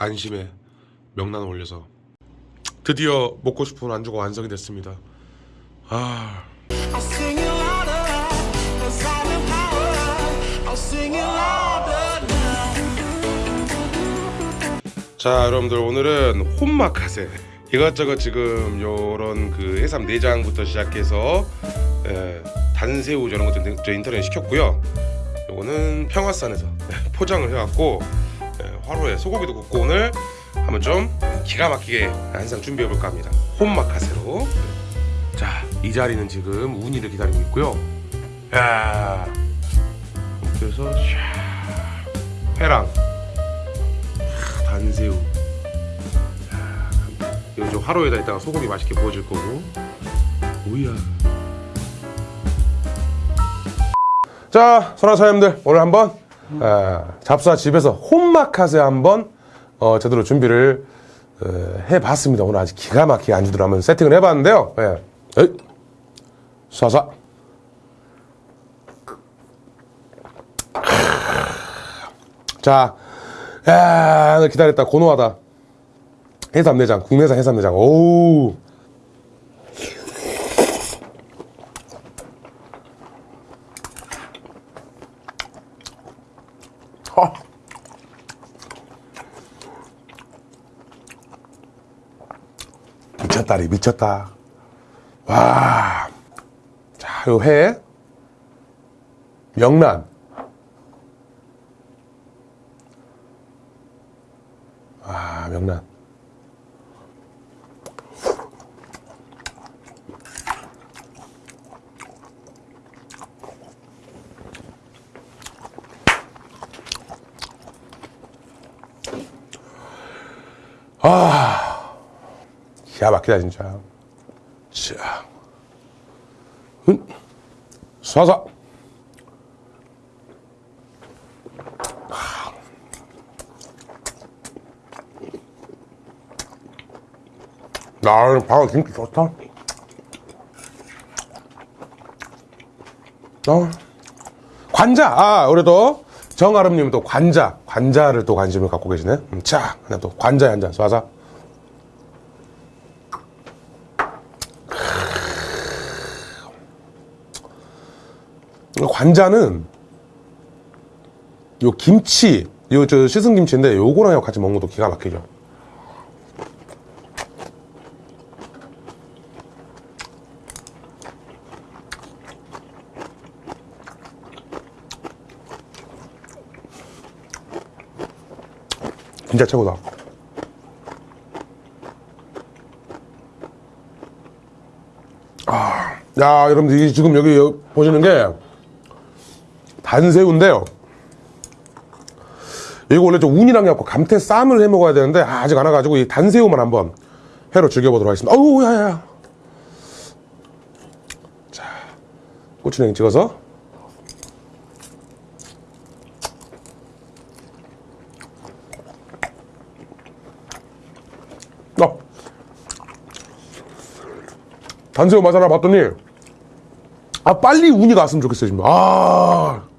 안심에 명란을 올려서 드디어 먹고 싶은 안주가 완성이 됐습니다. 아. 자 여러분들 오늘은 혼마카세 이것저것 지금 요런 그 해삼 내장부터 시작해서 에, 단새우 저런 것들 저 인터넷 시켰고요 요거는 평화산에서 예, 포장을 해갖고 에, 화로에 소고기도 굽고 오늘 한번 좀 기가 막히게 한상 준비해 볼까 합니다. 혼마카세로. 자 이 자리는 지금 운이를 기다리고 있고요. 야 해서 샤 회랑 단새우. 좀 화로에다 있다가 소고기 맛있게 구워줄 거고. 오야. 자 선화 사장님들 오늘 한번 아, 잡사 집에서 혼마카세 한번 어, 제대로 준비를 어, 해봤습니다 오늘 아주 기가 막히게 안주들 한번 세팅을 해봤는데요 예. 에이. 쏴쏴 자, 야, 기다렸다. 고노하다. 해삼내장, 국내산 해삼내장. 오 우. 아. 미쳤다리, 미쳤다. 와. 자, 요 회. 명란. 아, 명란. 기가 막히다, 진짜. 자, 은, 쏴서. 나 방어 김치 좋다. 어. 관자. 아, 우리도 정아름님 또 관자, 관자를 또 관심을 갖고 계시네. 음, 자, 그냥 또 관자에 한잔 쏴서. 관자는 요 김치, 요 저 씻은 김치인데 요거랑 같이 먹는 것도 기가 막히죠. 진짜 최고다. 아, 야, 여러분들, 지금 여기 여- 보시는 게 단새우인데요. 이거 원래 좀 운이랑 해갖고 감태 쌈을 해 먹어야 되는데, 아, 아직 안 와가지고 이 단새우만 한번 회로 즐겨보도록 하겠습니다. 어우, 야, 야, 야. 자, 고추냉이 찍어서. 어. 단새우 맛 하나 봤더니 아 빨리 운이 갔으면 좋겠어요 지금 아.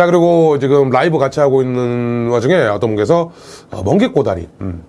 자 그리고 지금 라이브 같이 하고 있는 와중에 어떤 분께서 어, 멍게 꼬다리 음.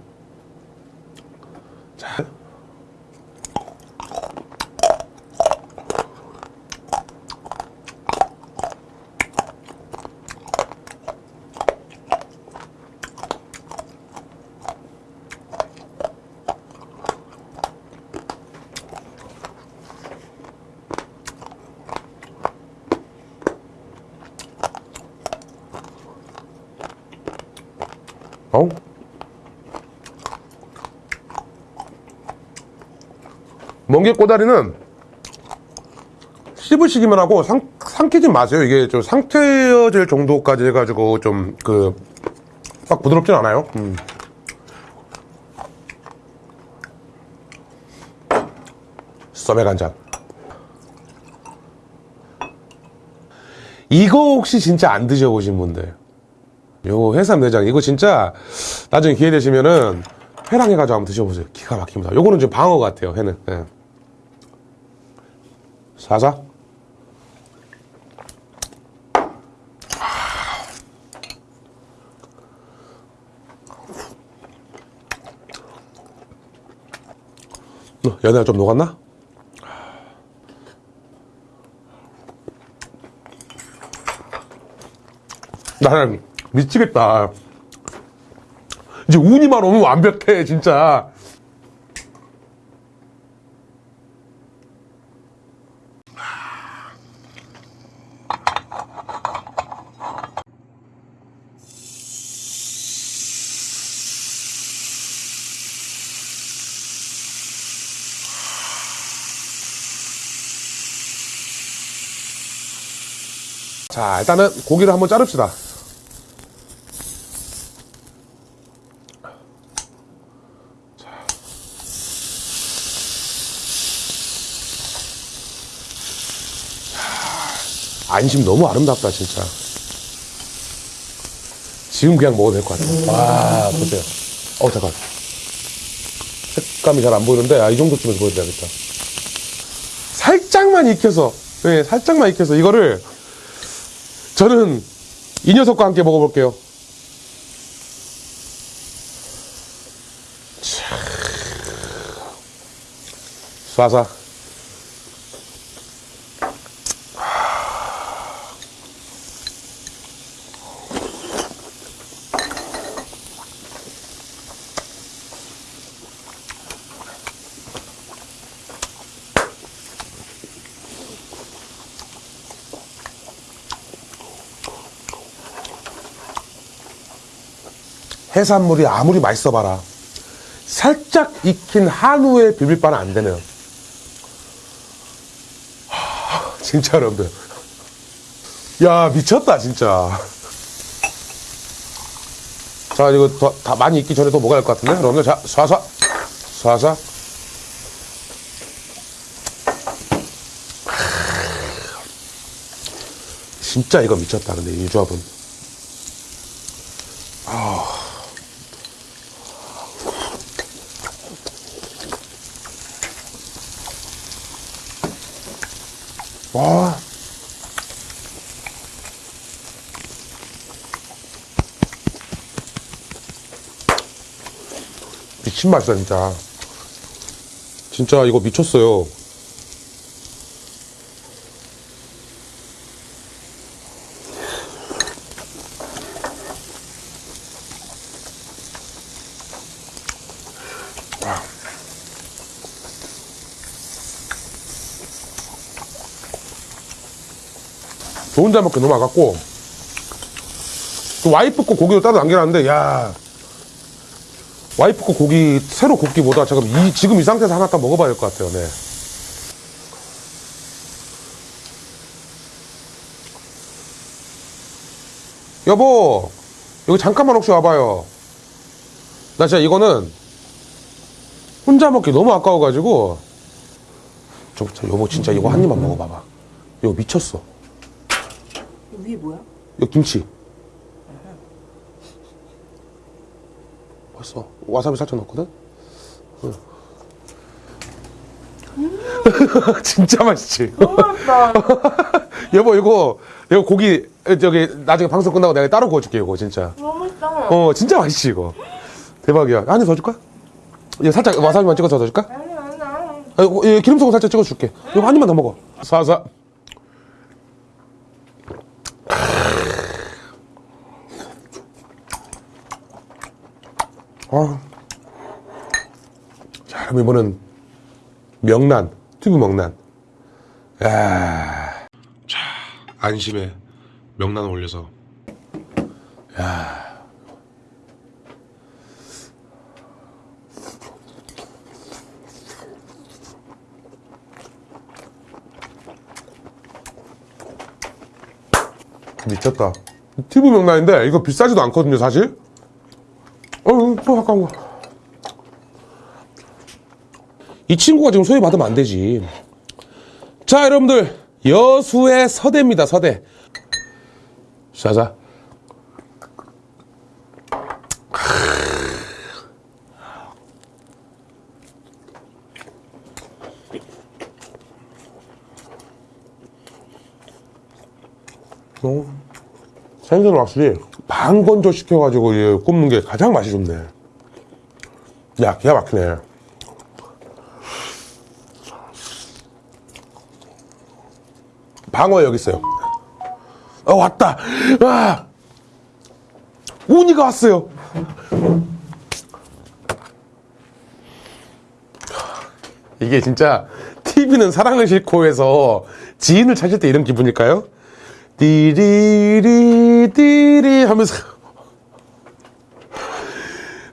멍게 꼬다리는 씹으시기만 하고 상, 삼키지 마세요. 이게 좀 상태어질 정도까지 해가지고 좀 그, 막 부드럽진 않아요. 음. 썸의 간장. 이거 혹시 진짜 안 드셔보신 분들. 요 해삼 내장 이거 진짜 나중에 기회 되시면은 회랑 해가지고 한번 드셔보세요. 기가 막힙니다. 요거는 좀 방어 같아요. 회는. 예. 사자 어, 연애가 좀 녹았나? 나는 미치겠다. 이제 운이만 오면 완벽해 진짜. 자, 일단은 고기를 한번 자릅시다. 안심 너무 아름답다 진짜. 지금 그냥 먹어도 될 것 같아. 와 보세요. 어 잠깐. 색감이 잘 안 보이는데 아, 이 정도쯤에서 보여드려야겠다. 살짝만 익혀서 네, 살짝만 익혀서 이거를 저는 이 녀석과 함께 먹어볼게요. 쏴쏴 해산물이 아무리 맛있어 봐라. 살짝 익힌 한우의 비빔밥은 안 되네요. 하, 진짜 여러분들. 야, 미쳤다, 진짜. 자, 이거 더, 다 많이 익기 전에 또 먹어야 할 것 같은데? 여러분들, 자, 쏴쏴. 쏴쏴. 진짜 이거 미쳤다, 근데 이 조합은. 와. 미친 맛이다, 진짜. 진짜 이거 미쳤어요. 저 혼자 먹기 너무 아깝고 그 와이프 거 고기도 따로 남겨놨는데 야 와이프 거 고기 새로 굽기보다 지금 이 지금 이 상태에서 하나 딱 먹어봐야 될 것 같아요. 네. 여보 여기 잠깐만 혹시 와봐요. 나 진짜 이거는 혼자 먹기 너무 아까워가지고 저, 저 여보 진짜 이거 한 입만 먹어봐봐. 이거 미쳤어. 위에 뭐야? 이거 김치. 벌써 와사비 살짝 넣었거든? 응. 진짜 맛있지? 너무 맛있다. 여보, 이거, 이거 고기, 저기, 나중에 방송 끝나고 내가 따로 구워줄게, 이거, 진짜. 너무 맛있다. 어, 진짜 맛있지, 이거. 대박이야. 한 입 더 줄까? 이거 살짝 와사비만 찍어서 더 줄까? 아니, 아니, 아니. 아, 기름소금 살짝 찍어줄게. 이거 한 입만 더 먹어. 사사. 아. 자, 그럼 이번엔 명란, 튜브 명란. 야. 자, 안심에 명란 올려서. 야. 미쳤다. 튜브 명란인데 이거 비싸지도 않거든요, 사실. 어, 거. 이 친구가 지금 소외받으면 안 되지. 자, 여러분들. 여수의 서대입니다, 서대. 자자. 어, 생선을 확실히 간 건조시켜가지고 굽는 게 가장 맛이 좋네. 야 기가 막히네. 방어 여기 있어요. 어 왔다. 아! 오니가 왔어요. 이게 진짜 TV는 사랑을 싣고 해서 지인을 찾을 때 이런 기분일까요? 띠리리 띠리 하면서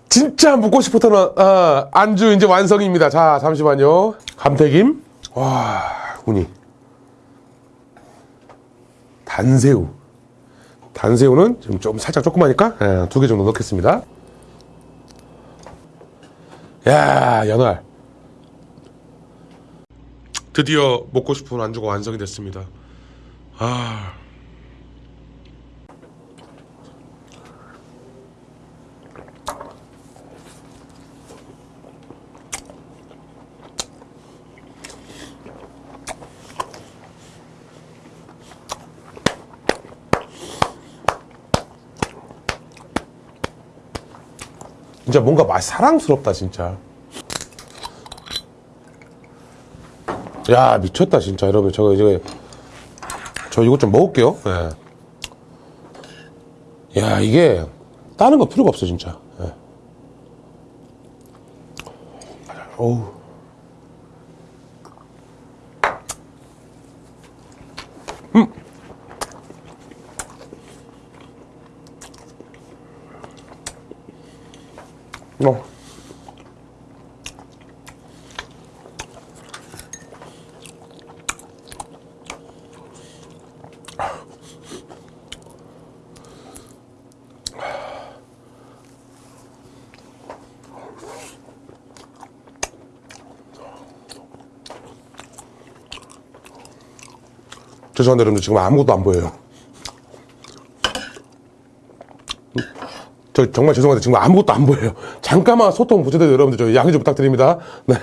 진짜 묻고 싶었던 아, 안주 이제 완성입니다. 자 잠시만요. 감태김 와 우니 단새우 단새우는 지금 좀 살짝 조그마니까 두 개 정도 넣겠습니다. 야 연알 드디어 먹고 싶은 안주가 완성이 됐습니다. 아. 진짜 뭔가 맛 사랑스럽다 진짜. 야 미쳤다 진짜 여러분 저거 이제 저 이거 좀 먹을게요. 예. 야 이게 다른 거 필요가 없어 진짜. 예. 어우. 음. 어. 죄송한데 여러분들 지금 아무것도 안 보여요. 저 정말 죄송한데 지금 아무것도 안 보여요. 잠깐만 소통 부재돼도 여러분들 저 양해 좀 부탁드립니다. 네.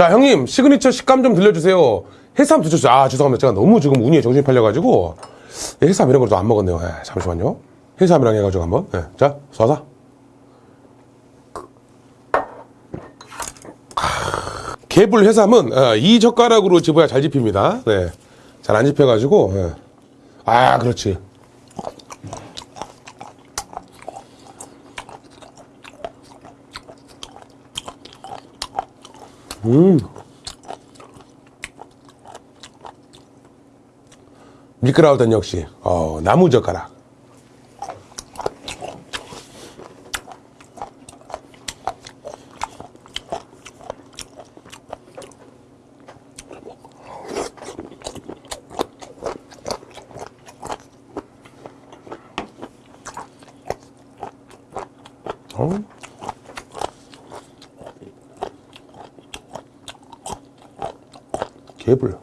자, 형님, 시그니처 식감 좀 들려주세요. 해삼 드셨어요? 아, 죄송합니다. 제가 너무 지금 우니에 정신이 팔려가지고, 예, 해삼 이런 걸 좀 안 먹었네요. 예, 잠시만요. 해삼이랑 해가지고 한번. 예, 자, 싸서. 개불 해삼은 어, 이 젓가락으로 집어야 잘 집힙니다. 네. 잘 안 집혀가지고. 예. 아, 그렇지. 미끄라우던 역시 어, 나무 젓가락. 어? 개불.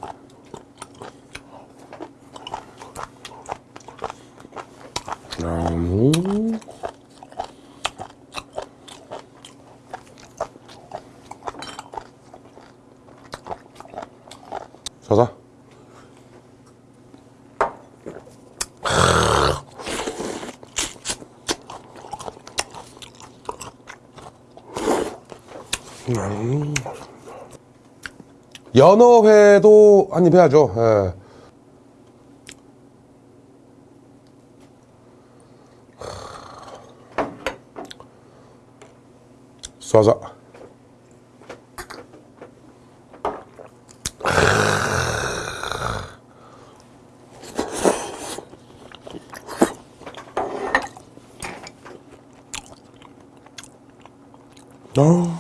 음. 서서. 음. 연어회도 한입 해야죠. 예. 쏴서. 어.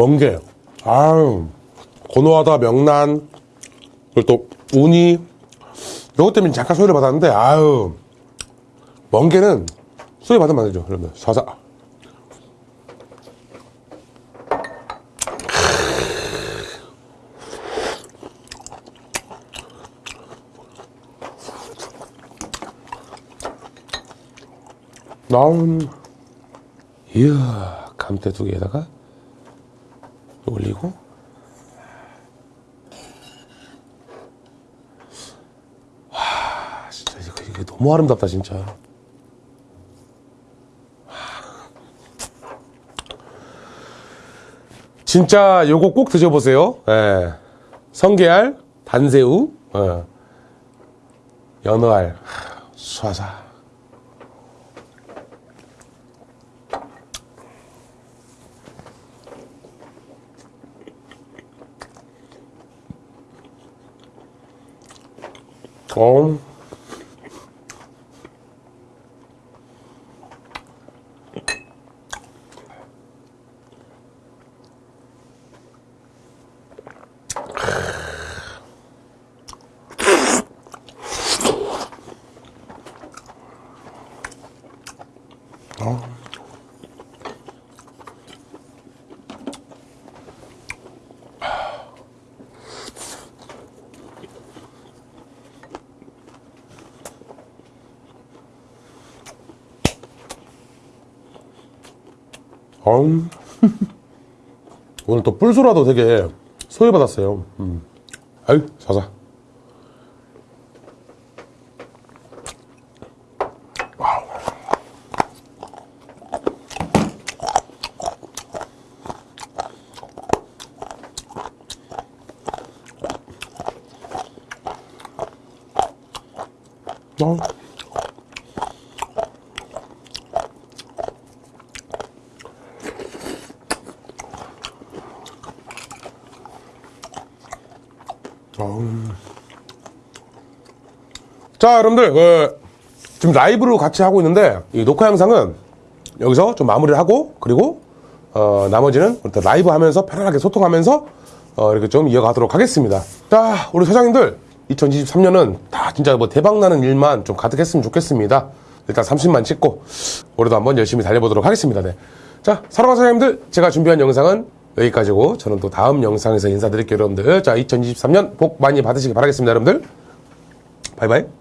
멍게. 아유, 고노하다 명란. 그리고 또 우니. 요것 때문에 잠깐 소개를 받았는데, 아유. 멍게는 소개 받으면 안 되죠, 여러분. 사사. 나온 이야 감태 두 개에다가 올리고. 와 진짜 이거, 이게 너무 아름답다 진짜. 진짜 요거 꼭 드셔보세요. 예. 성게알 단새우 어. 연어알. 하, 수화사 어. 어 음. 오늘 또 뿔소라도 되게 소외받았어요. 음. 아유, 자자. 자, 여러분들, 그, 지금 라이브로 같이 하고 있는데, 이 녹화 영상은 여기서 좀 마무리를 하고, 그리고, 어, 나머지는 라이브 하면서 편안하게 소통하면서, 어, 이렇게 좀 이어가도록 하겠습니다. 자, 우리 사장님들, 2023년은 다 진짜 뭐 대박나는 일만 좀 가득했으면 좋겠습니다. 일단 30만 찍고, 올해도 한번 열심히 달려보도록 하겠습니다. 네. 자, 사랑하는 사장님들, 제가 준비한 영상은 여기까지고, 저는 또 다음 영상에서 인사드릴게요, 여러분들. 자, 2023년 복 많이 받으시기 바라겠습니다, 여러분들. 바이바이.